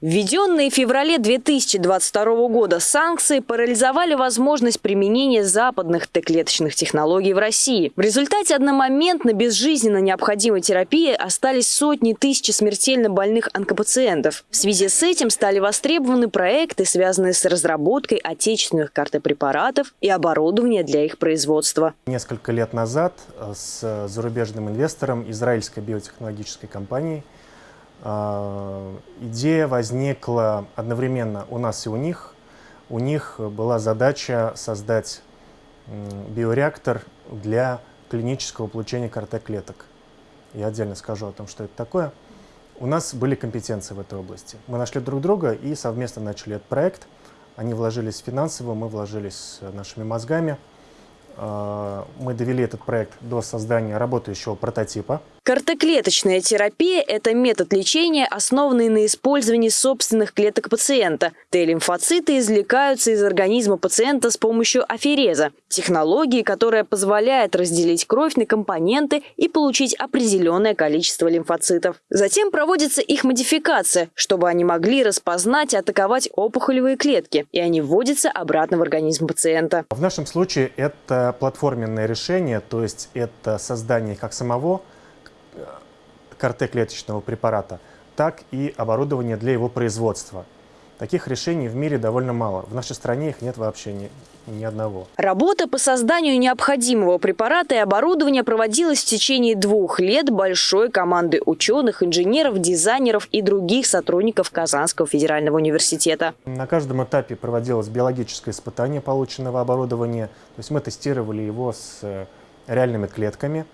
Введенные в феврале 2022 года санкции парализовали возможность применения западных Т-клеточных технологий в России. В результате одномоментно безжизненно необходимой терапии остались сотни тысяч смертельно больных онкопациентов. В связи с этим стали востребованы проекты, связанные с разработкой отечественных картопрепаратов и оборудования для их производства. Несколько лет назад э, с зарубежным инвестором израильской биотехнологической компании идея возникла одновременно у нас и у них. У них была задача создать биореактор для клинического получения КРТ-клеток. Я отдельно скажу о том, что это такое. У нас были компетенции в этой области. Мы нашли друг друга и совместно начали этот проект. Они вложились финансово, мы вложились нашими мозгами. А, мы довели этот проект до создания работающего прототипа. Картоклеточная терапия – это метод лечения, основанный на использовании собственных клеток пациента. Т-лимфоциты извлекаются из организма пациента с помощью афереза – технологии, которая позволяет разделить кровь на компоненты и получить определенное количество лимфоцитов. Затем проводится их модификация, чтобы они могли распознать и атаковать опухолевые клетки, и они вводятся обратно в организм пациента. В нашем случае это платформенное решение, то есть это создание как самого КРТ-клеточного препарата, так и оборудование для его производства. Таких решений в мире довольно мало. В нашей стране их нет вообще ни, одного. Работа по созданию необходимого препарата и оборудования проводилась в течение двух лет большой команды ученых, инженеров, дизайнеров и других сотрудников Казанского федерального университета. На каждом этапе проводилось биологическое испытание полученного оборудования. То есть мы тестировали его с э, реальными клетками.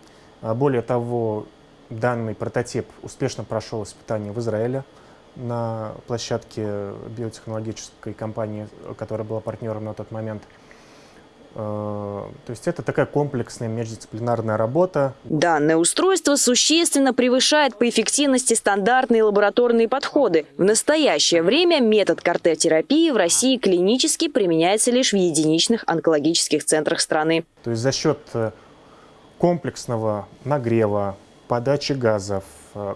А более того, Данный прототип успешно прошел испытание в Израиле на площадке биотехнологической компании, которая была партнером на тот момент. Э, то есть это такая комплексная междисциплинарная работа. Данное устройство существенно превышает по эффективности стандартные лабораторные подходы. В настоящее время метод картотерапии в России клинически применяется лишь в единичных онкологических центрах страны. То есть за счет э, комплексного нагрева, подачи газов, э,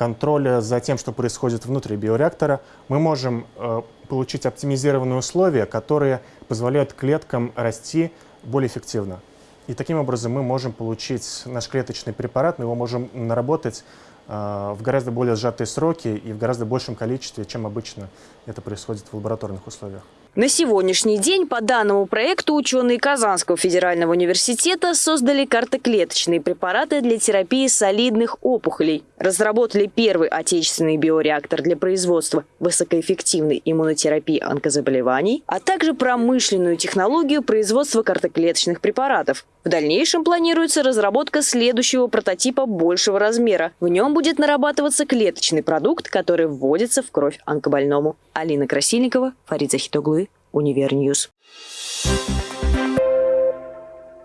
контроля за тем, что происходит внутри биореактора, мы можем э, получить оптимизированные условия, которые позволяют клеткам расти более эффективно. И таким образом мы можем получить наш клеточный препарат, мы его можем наработать э, в гораздо более сжатые сроки и в гораздо большем количестве, чем обычно это происходит в лабораторных условиях. На сегодняшний день по данному проекту ученые Казанского федерального университета создали картоклеточные препараты для терапии солидных опухолей. Разработали первый отечественный биореактор для производства высокоэффективной иммунотерапии онкозаболеваний, а также промышленную технологию производства картоклеточных препаратов. В дальнейшем планируется разработка следующего прототипа большего размера. В нем будет нарабатываться клеточный продукт, который вводится в кровь онкобольному. Алина Красильникова, Фарид Захитоглы, Универньюз. Thank.